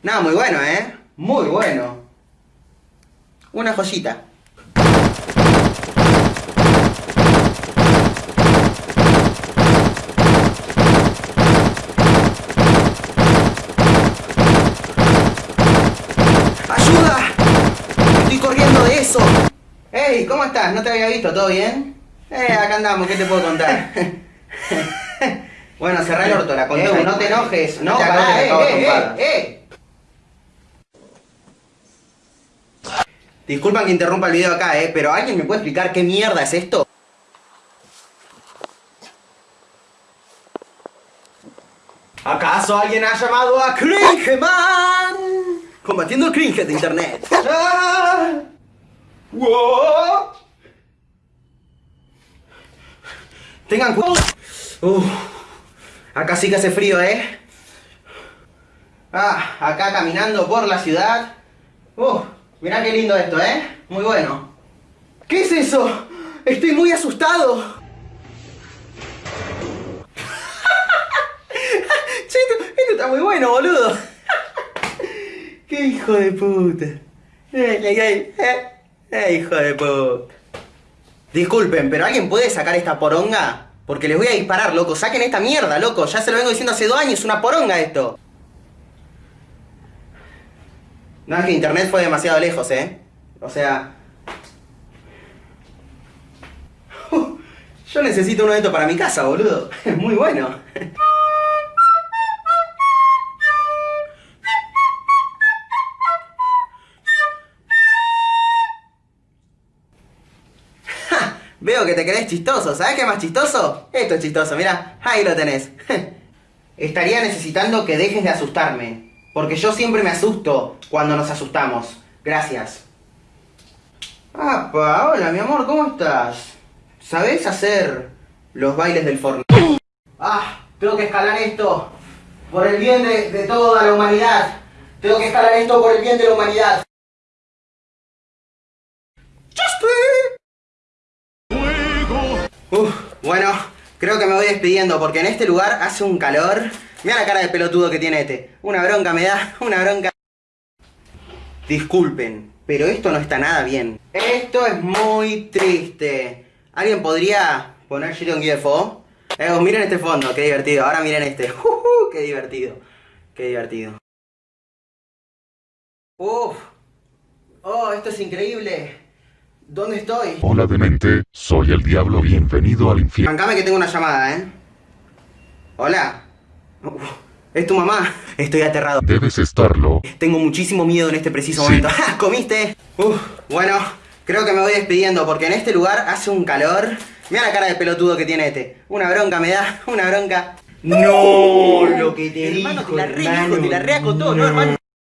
Nada, muy bueno, ¿eh? Muy bueno. Una joyita. ¡Ayuda! Estoy corriendo de eso. Hey, ¿cómo estás? ¿No te había visto? ¿Todo bien? Eh, acá andamos, ¿qué te puedo contar? bueno, cerrá el orto, la conté. Eh, no te enojes. No, te pará, acabo de eh, eh, eh, eh. Disculpan que interrumpa el video acá, eh, pero ¿alguien me puede explicar qué mierda es esto? ¿Acaso alguien ha llamado a Cringeman? Combatiendo el cringe de internet. ¡Ah! ¡Wow! Tengan cuidado. Acá sí que hace frío, ¿eh? Ah, acá caminando por la ciudad. Uf, mirá qué lindo esto, ¿eh? Muy bueno. ¿Qué es eso? Estoy muy asustado. che, esto, está muy bueno, boludo. qué hijo de puta. Ay, ay, ay. Eh, hijo de puta. Disculpen, pero ¿alguien puede sacar esta poronga? Porque les voy a disparar, loco. Saquen esta mierda, loco. Ya se lo vengo diciendo hace dos años. Es una poronga esto. No, es que internet fue demasiado lejos, ¿eh? O sea... Yo necesito uno de estos para mi casa, boludo. Es muy bueno. Veo que te crees chistoso. ¿Sabes qué es más chistoso? Esto es chistoso, mira. Ahí lo tenés. Estaría necesitando que dejes de asustarme. Porque yo siempre me asusto cuando nos asustamos. Gracias. ¡Apa! Hola, mi amor, ¿cómo estás? ¿Sabés hacer los bailes del Fortnite? ¡Ah! Tengo que escalar esto. Por el bien de, toda la humanidad. Tengo que escalar esto por el bien de la humanidad. Uf, bueno, creo que me voy despidiendo porque en este lugar hace un calor. Mira la cara de pelotudo que tiene este. Una bronca me da, una bronca. Disculpen, pero esto no está nada bien. Esto es muy triste. ¿Alguien podría poner Shit on GFO? Eh, miren este fondo, qué divertido. Ahora miren este. Ujú, qué divertido. Qué divertido. Uf. Oh, esto es increíble. ¿Dónde estoy? Hola demente, soy el diablo, bienvenido al infierno. Bancame que tengo una llamada, ¿eh? Hola. Uf, es tu mamá. Estoy aterrado. Debes estarlo. Tengo muchísimo miedo en este preciso Sí. momento. ¡Ja! ¿Comiste? Uf, bueno, creo que me voy despidiendo porque en este lugar hace un calor. Mira la cara de pelotudo que tiene este. Una bronca me da, una bronca. No, lo que te Hermano, dijo, te la re hermano, dijo, te la re acotó, ¿no, hermano?